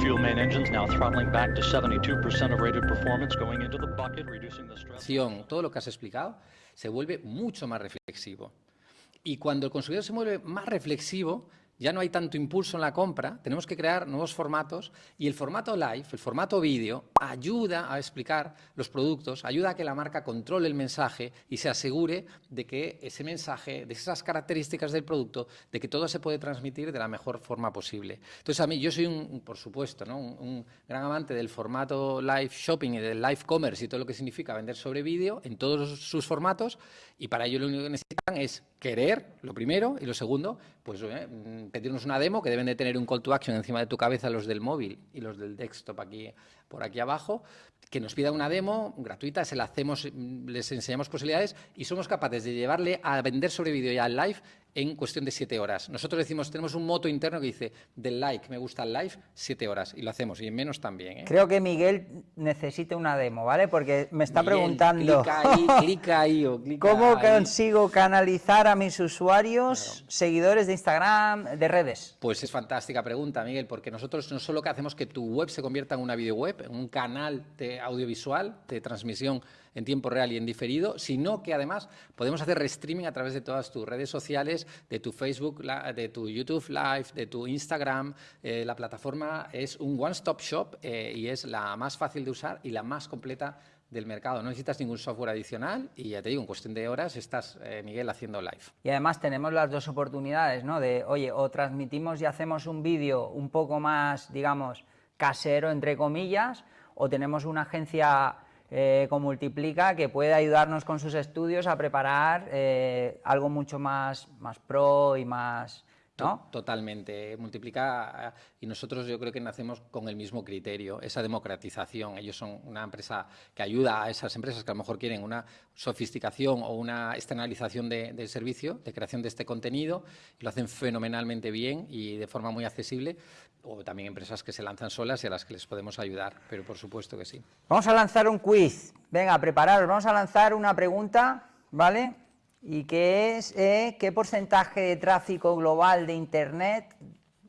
fuel main engines now throttling back to 72% of rated performance, going into the bucket, reducing the stress. Todo lo que has explicado se vuelve mucho más reflexivo. Y cuando el consumidor se vuelve más reflexivo, ya no hay tanto impulso en la compra, tenemos que crear nuevos formatos y el formato live, el formato vídeo, ayuda a explicar los productos, ayuda a que la marca controle el mensaje y se asegure de que ese mensaje, de esas características del producto, de que todo se puede transmitir de la mejor forma posible. Entonces, a mí, yo soy, un, por supuesto, ¿no? un, gran amante del formato live shopping y del live commerce y todo lo que significa vender sobre vídeo en todos sus formatos y para ello lo único que necesitan es querer, lo primero, y lo segundo, pues eh, pedirnos una demo que deben de tener un call to action encima de tu cabeza los del móvil y los del desktop aquí por aquí abajo, que nos pida una demo gratuita, se la hacemos, les enseñamos posibilidades y somos capaces de llevarle a vender sobre vídeo ya al live en cuestión de siete horas. Nosotros decimos, tenemos un moto interno que dice, del like, me gusta el live, siete horas, y lo hacemos, y en menos también. ¿eh? Creo que Miguel necesita una demo, ¿vale? Porque me está preguntando... Clica ahí, clica ahí o clica ¿Cómo consigo canalizar a mis usuarios, seguidores de Instagram, de redes? Pues es fantástica pregunta, Miguel, porque nosotros no solo que hacemos que tu web se convierta en una video web, en un canal de audiovisual, de transmisión en tiempo real y en diferido, sino que además podemos hacer restreaming a través de todas tus redes sociales, de tu Facebook, de tu YouTube Live, de tu Instagram. Eh, la plataforma es un one-stop shop eh, y es la más fácil de usar y la más completa del mercado. No necesitas ningún software adicional y ya te digo, en cuestión de horas estás, eh, Miguel, haciendo live. Y además tenemos las dos oportunidades, ¿no? De, oye, o transmitimos y hacemos un vídeo un poco más, digamos, casero, entre comillas, o tenemos una agencia eh, con Multiplica que puede ayudarnos con sus estudios a preparar eh, algo mucho más, más pro y más... ¿no? Totalmente, multiplica y nosotros yo creo que nacemos con el mismo criterio, esa democratización. Ellos son una empresa que ayuda a esas empresas que a lo mejor quieren una sofisticación o una externalización del servicio, de creación de este contenido, y lo hacen fenomenalmente bien y de forma muy accesible, o también empresas que se lanzan solas y a las que les podemos ayudar, pero por supuesto que sí. Vamos a lanzar un quiz. Venga, prepararos. Vamos a lanzar una pregunta, ¿vale? Y que es, eh, ¿qué porcentaje de tráfico global de Internet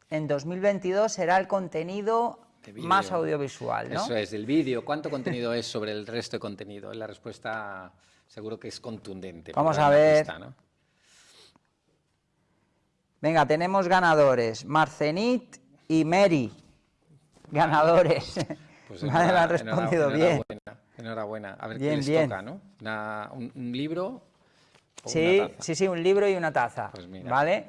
en 2022 será el contenido más audiovisual, ¿no? Eso es, el vídeo. ¿Cuánto contenido es sobre el resto de contenido? La respuesta seguro que es contundente. Vamos a ver. Venga, tenemos ganadores. Marcenit y Mary, ganadores. Pues han respondido bien. Enhorabuena, A ver qué les toca, ¿no? un, libro Sí, sí, sí, un libro y una taza. Pues ¿Vale?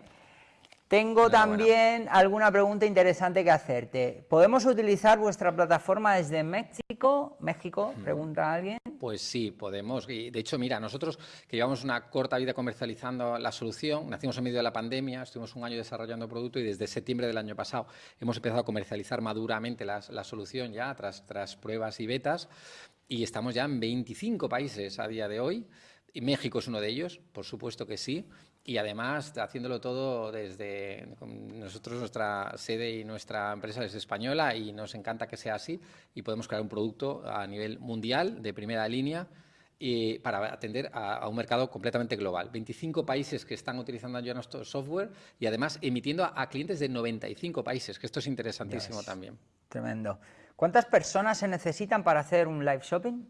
Tengo también alguna pregunta interesante que hacerte. ¿Podemos utilizar vuestra plataforma desde México? ¿México? Pregunta alguien. Pues sí, podemos. Y de hecho, mira, nosotros que llevamos una corta vida comercializando la solución, nacimos en medio de la pandemia, estuvimos un año desarrollando producto y desde septiembre del año pasado hemos empezado a comercializar maduramente la, solución ya tras, tras pruebas y betas y estamos ya en 25 países a día de hoy. Y México es uno de ellos, por supuesto que sí y además haciéndolo todo desde nosotros, nuestra sede y nuestra empresa es española y nos encanta que sea así y podemos crear un producto a nivel mundial de primera línea y para atender a, un mercado completamente global. 25 países que están utilizando ya nuestro software y además emitiendo a, clientes de 95 países, que esto es interesantísimo también. Tremendo. ¿Cuántas personas se necesitan para hacer un live shopping?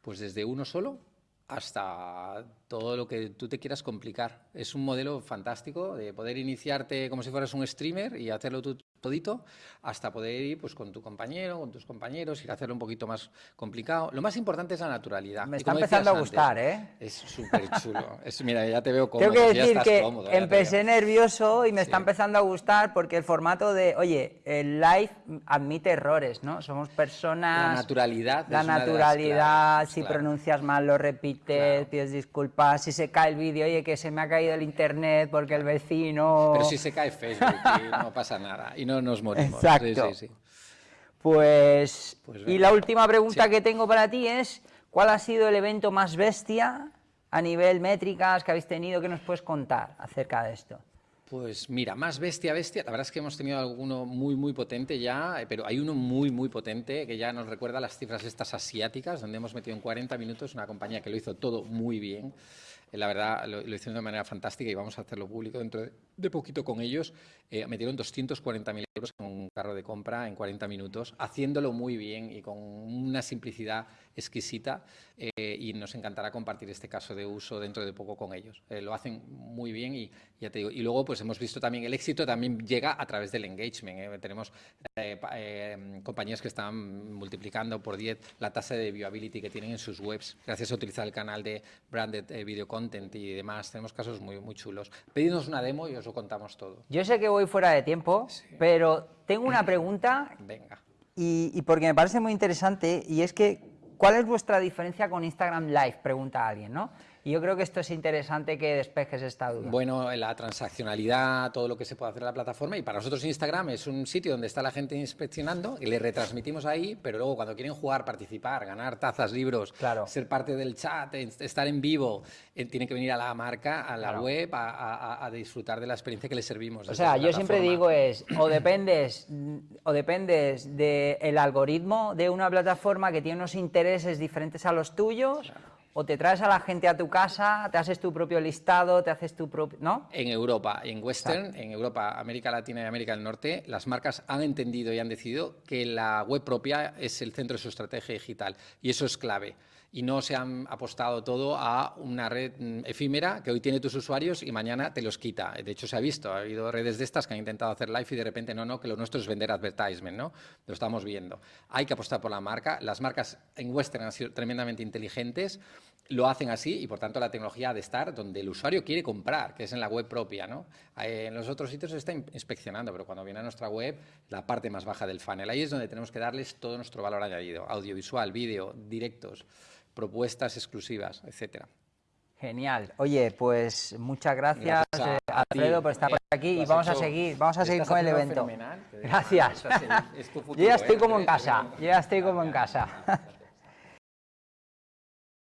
Pues desde uno solo hasta todo lo que tú te quieras complicar. Es un modelo fantástico de poder iniciarte como si fueras un streamer y hacerlo tú todito, hasta poder ir pues, con tu compañero, con tus compañeros, ir a hacerlo un poquito más complicado. Lo más importante es la naturalidad. Me está empezando a gustar, ¿eh? Es súper chulo. mira, ya te veo cómodo. Tengo que decir que empecé nervioso y me está empezando a gustar porque el formato de, oye, el live admite errores, ¿no? Somos personas... La naturalidad. La naturalidad, si pronuncias mal lo repites, pides disculpas, si se cae el vídeo, oye, que se me ha caído el internet porque el vecino... Pero si se cae Facebook, no pasa nada no nos morimos. Exacto. Pues, pues, y la última pregunta que tengo para ti es, ¿cuál ha sido el evento más bestia a nivel métricas que habéis tenido que nos puedes contar acerca de esto? Pues mira, más bestia, bestia, la verdad es que hemos tenido alguno muy, muy potente ya, pero hay uno muy, muy potente que ya nos recuerda las cifras estas asiáticas, donde hemos metido en 40 minutos una compañía que lo hizo todo muy bien. la verdad lo, lo, hicieron de manera fantástica y vamos a hacerlo público dentro de, de poquito con ellos. Eh, metieron 240.000 euros en un carro de compra en 40 minutos, haciéndolo muy bien y con una simplicidad exquisita eh, y nos encantará compartir este caso de uso dentro de poco con ellos. Eh, lo hacen muy bien y ya te digo, y luego pues hemos visto también el éxito también llega a través del engagement. ¿eh? Tenemos compañías que están multiplicando por 10 la tasa de viewability que tienen en sus webs gracias a utilizar el canal de branded video content y demás. Tenemos casos muy, muy chulos. Pedidnos una demo y os lo contamos todo. Yo sé que voy fuera de tiempo, sí. pero tengo una pregunta. Venga. Y, y, porque me parece muy interesante, y es que ¿Cuál es vuestra diferencia con Instagram Live? Pregunta alguien, ¿no? Y yo creo que esto es interesante que despejes esta duda. Bueno, la transaccionalidad, todo lo que se puede hacer en la plataforma y para nosotros Instagram es un sitio donde está la gente inspeccionando y le retransmitimos ahí, pero luego cuando quieren jugar, participar, ganar tazas, libros, claro. ser parte del chat, estar en vivo, eh, tienen que venir a la marca, a la claro. web, a, a, a, disfrutar de la experiencia que les servimos. O sea, yo siempre digo es, o dependes, o dependes del algoritmo de una plataforma que tiene unos intereses diferentes a los tuyos, claro o te traes a la gente a tu casa, te haces tu propio listado, te haces tu propio... ¿no? En Europa, en Western, en Europa, América Latina y América del Norte, las marcas han entendido y han decidido que la web propia es el centro de su estrategia digital y eso es clave. Y no se han apostado todo a una red mm, efímera que hoy tiene tus usuarios y mañana te los quita. De hecho, se ha visto, ha habido redes de estas que han intentado hacer live y de repente no, no, que lo nuestro es vender advertisement, ¿no? Lo estamos viendo. Hay que apostar por la marca. Las marcas en Western han sido tremendamente inteligentes lo hacen así y por tanto la tecnología ha de estar donde el usuario quiere comprar, que es en la web propia. ¿no? Eh, en los otros sitios se está inspeccionando, pero cuando viene a nuestra web, la parte más baja del funnel. Ahí es donde tenemos que darles todo nuestro valor añadido, audiovisual, vídeo, directos, propuestas exclusivas, etcétera. Genial. Oye, pues muchas gracias, gracias a, eh, Alfredo, por estar por aquí y vamos a seguir, vamos a seguir con el evento. Gracias. Futuro, Yo ya estoy ¿eh? como en casa, yo ya estoy como en casa.